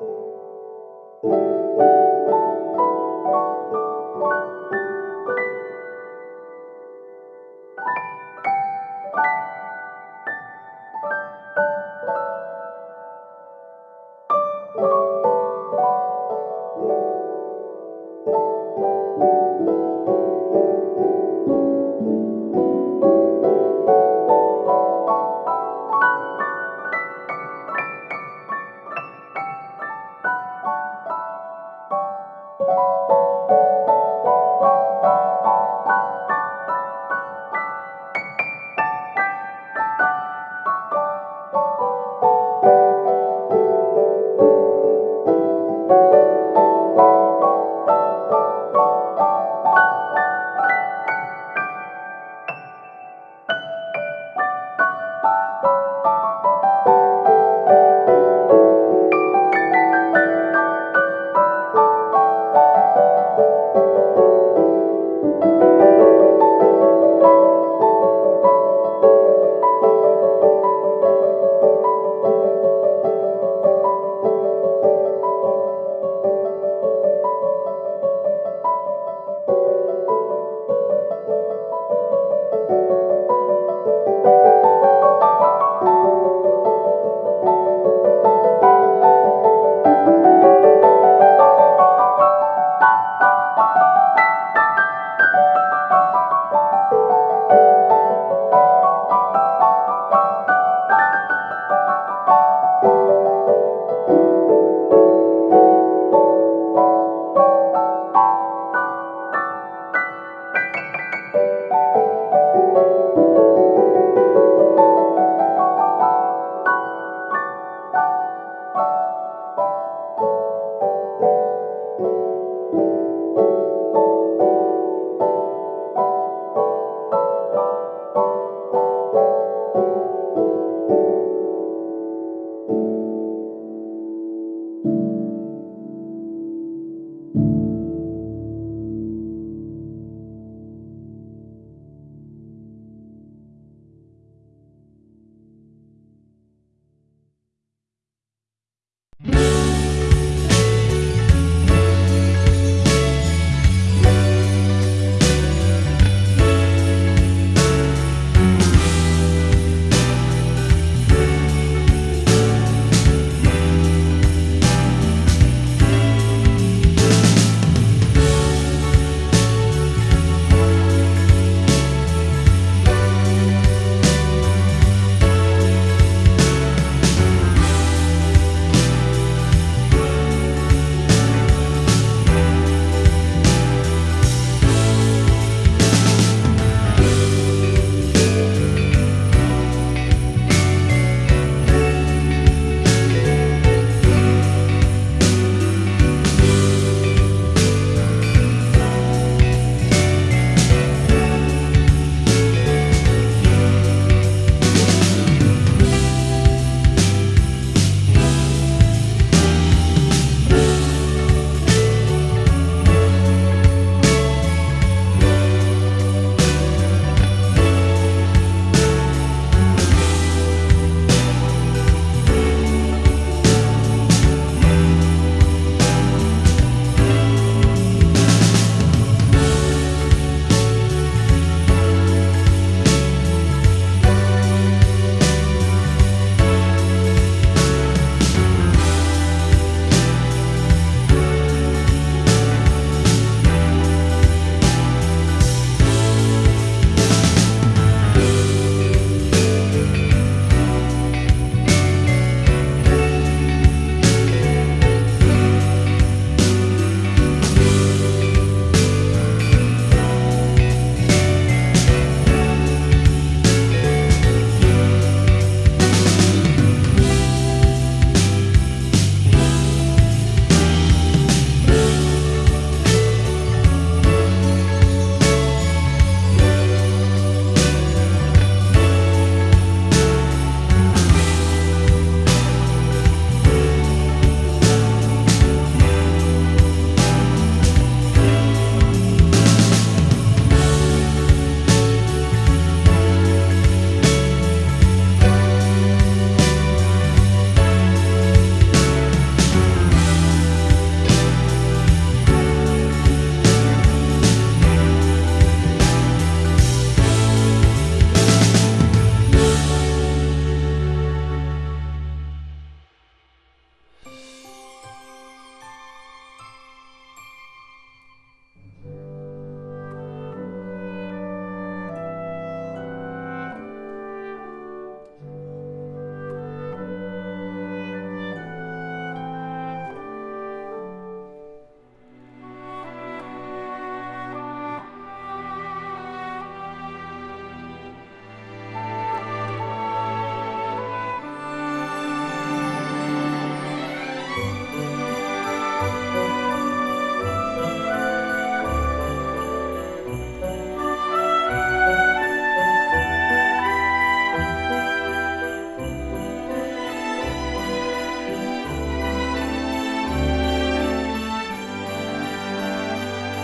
you.